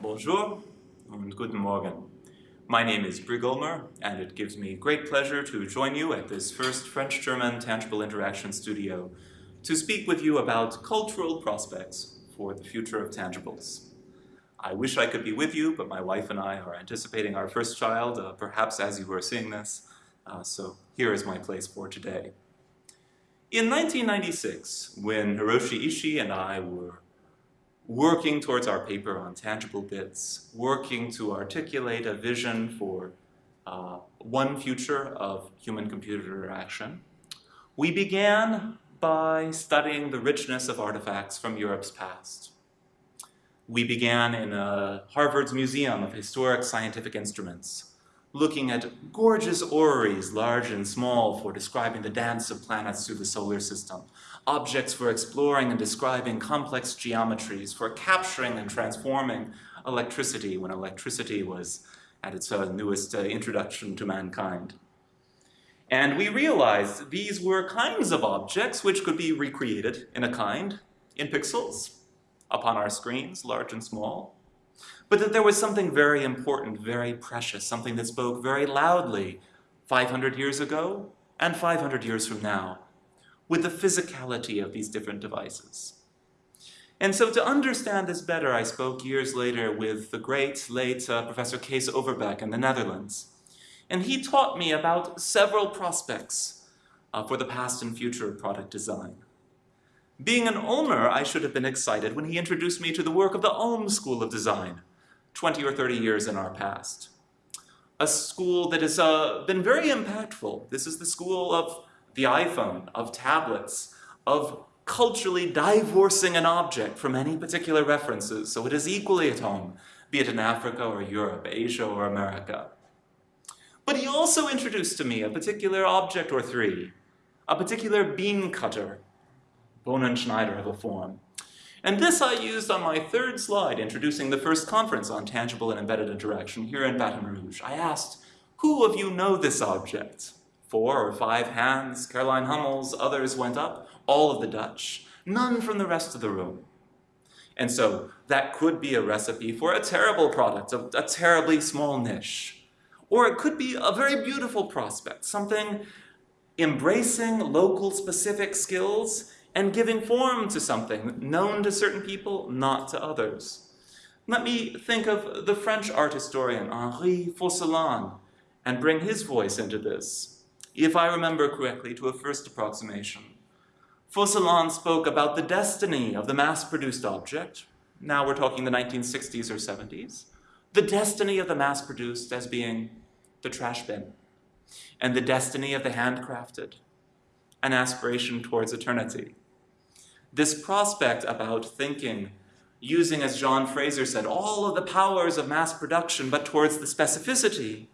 Bonjour and guten Morgen. My name is Brygg Ullmer, and it gives me great pleasure to join you at this first French-German Tangible Interaction Studio to speak with you about cultural prospects for the future of tangibles. I wish I could be with you, but my wife and I are anticipating our first child, uh, perhaps as you are seeing this, uh, so here is my place for today. In 1996, when Hiroshi Ishii and I were working towards our paper on tangible bits, working to articulate a vision for uh, one future of human-computer interaction, we began by studying the richness of artifacts from Europe's past. We began in uh, Harvard's Museum of Historic Scientific Instruments, looking at gorgeous orreries, large and small, for describing the dance of planets through the solar system, objects for exploring and describing complex geometries, for capturing and transforming electricity when electricity was at its uh, newest uh, introduction to mankind. And we realized these were kinds of objects which could be recreated in a kind, in pixels, upon our screens, large and small, but that there was something very important, very precious, something that spoke very loudly 500 years ago and 500 years from now, with the physicality of these different devices. And so to understand this better, I spoke years later with the great late uh, Professor Kees Overbeeke in the Netherlands. And he taught me about several prospects uh, for the past and future of product design. Being an Ullmer, I should have been excited when he introduced me to the work of the Ulm School of Design, 20 or 30 years in our past. A school that has uh, been very impactful. This is the school of the iPhone, of tablets, of culturally divorcing an object from any particular references so it is equally at home, be it in Africa or Europe, Asia or America. But he also introduced to me a particular object or three, a particular bean cutter, Bohnen-Schneider of a form, and this I used on my third slide introducing the first conference on tangible and embedded interaction here in Baton Rouge. I asked, who of you know this object? Four or five hands, Caroline Hummels, others went up, all of the Dutch, none from the rest of the room. And so that could be a recipe for a terrible product, a, a terribly small niche. Or it could be a very beautiful prospect, something embracing local specific skills and giving form to something known to certain people, not to others. Let me think of the French art historian Henri Focillon and bring his voice into this, if I remember correctly, to a first approximation. Focillon spoke about the destiny of the mass-produced object, now we're talking the 1960s or 70s, the destiny of the mass-produced as being the trash bin, and the destiny of the handcrafted, an aspiration towards eternity. This prospect about thinking, using, as John Fraser said, all of the powers of mass production, but towards the specificity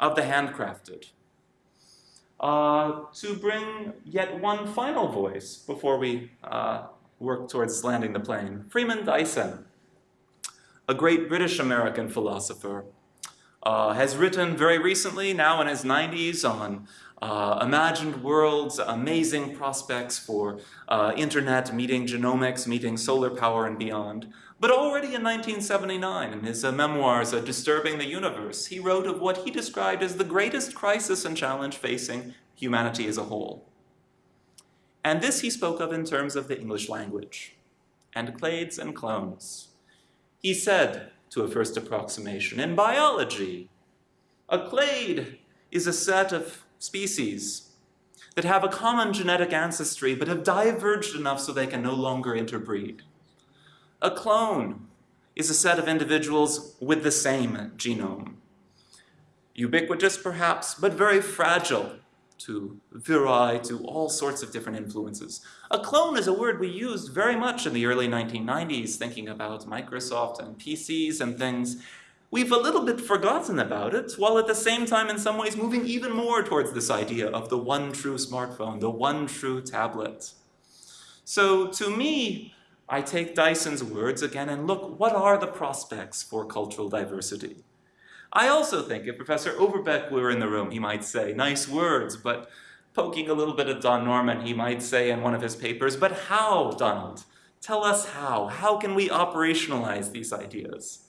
of the handcrafted. Uh, to bring yet one final voice before we uh, work towards landing the plane. Freeman Dyson, a great British-American philosopher, uh, has written very recently, now in his 90s, on uh, imagined worlds, amazing prospects for uh, internet, meeting genomics, meeting solar power and beyond. But already in 1979, in his uh, memoirs, uh, Disturbing the Universe, he wrote of what he described as the greatest crisis and challenge facing humanity as a whole. And this he spoke of in terms of the English language, and clades and clones. He said, to a first approximation, in biology, a clade is a set of species that have a common genetic ancestry but have diverged enough so they can no longer interbreed. A clone is a set of individuals with the same genome. Ubiquitous perhaps, but very fragile to viri, to all sorts of different influences. A clone is a word we used very much in the early 1990s, thinking about Microsoft and PCs and things, we've a little bit forgotten about it, while at the same time in some ways moving even more towards this idea of the one true smartphone, the one true tablet. So to me, I take Dyson's words again and look, what are the prospects for cultural diversity? I also think if Professor Overbeeke were in the room, he might say, nice words, but poking a little bit at Don Norman, he might say in one of his papers, but how, Donald? Tell us how. How can we operationalize these ideas?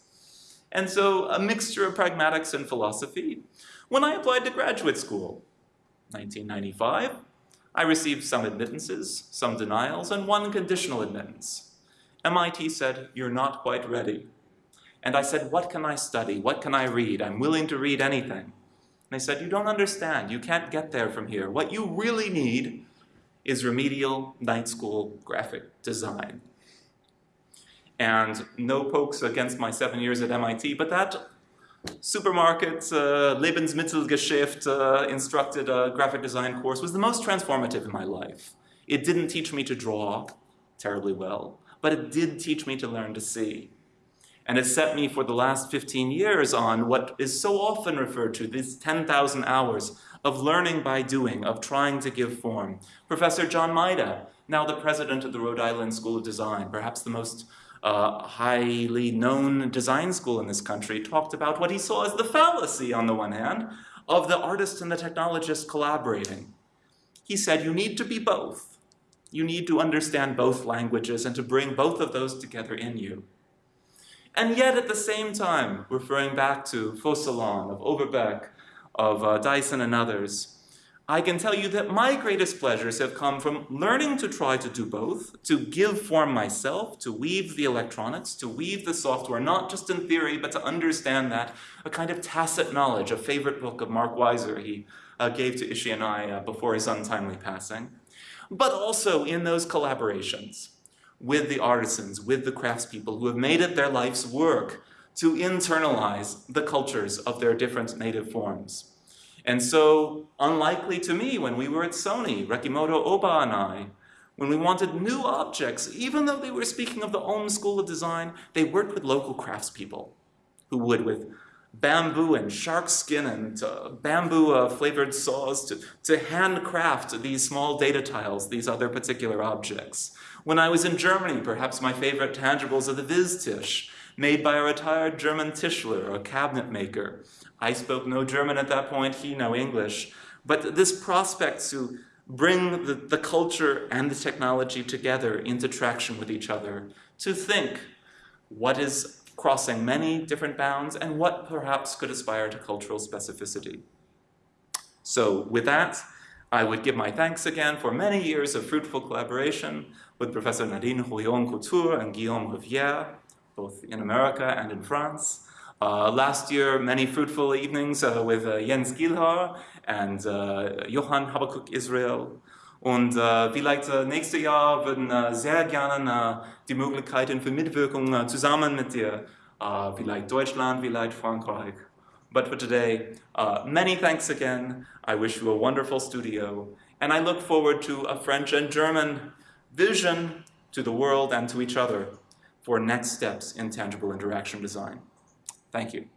And so a mixture of pragmatics and philosophy. When I applied to graduate school, 1995, I received some admittances, some denials, and one conditional admittance. MIT said, you're not quite ready. And I said, what can I study? What can I read? I'm willing to read anything. And they said, you don't understand. You can't get there from here. What you really need is remedial night school graphic design. And no pokes against my seven years at MIT, but that supermarket uh, Lebensmittelgeschäft uh, instructed uh, graphic design course was the most transformative in my life. It didn't teach me to draw terribly well, but it did teach me to learn to see. And it set me for the last 15 years on what is so often referred to, these 10,000 hours of learning by doing, of trying to give form. Professor John Maeda, now the president of the Rhode Island School of Design, perhaps the most uh, highly known design school in this country, talked about what he saw as the fallacy, on the one hand, of the artist and the technologist collaborating. He said you need to be both. You need to understand both languages and to bring both of those together in you. And yet at the same time, referring back to Focillon, of Overbeeke, of uh, Dyson and others, I can tell you that my greatest pleasures have come from learning to try to do both, to give form myself, to weave the electronics, to weave the software, not just in theory, but to understand that, a kind of tacit knowledge, a favorite book of Mark Weiser he uh, gave to Ishii and I uh, before his untimely passing, but also in those collaborations with the artisans, with the craftspeople who have made it their life's work to internalize the cultures of their different native forms. And so, unlikely to me, when we were at Sony, Rekimoto Oba and I, when we wanted new objects, even though they were speaking of the Ulm School of Design, they worked with local craftspeople who would, with bamboo and shark skin and uh, bamboo uh, flavored saws to, to handcraft these small data tiles, these other particular objects. When I was in Germany, perhaps my favorite tangibles are the Viz-Tisch, made by a retired German Tischler, a cabinet maker. I spoke no German at that point, he no English. But this prospect to bring the, the culture and the technology together into traction with each other, to think what is crossing many different bounds and what perhaps could aspire to cultural specificity. So with that, I would give my thanks again for many years of fruitful collaboration with Professor Nadine Rouillon-Couture and Guillaume Rivière, both in America and in France. Uh, last year, many fruitful evenings uh, with uh, Jens Geelhaar and uh, Johann Habakuk Israel. Und äh, vielleicht äh, nächstes Jahr würden äh, sehr gerne äh, die Möglichkeiten für Mitwirkung äh, zusammen mit dir, äh, vielleicht Deutschland, vielleicht Frankreich. But for today, uh, many thanks again. I wish you a wonderful studio, and I look forward to a French and German vision to the world and to each other for next steps in tangible interaction design. Thank you.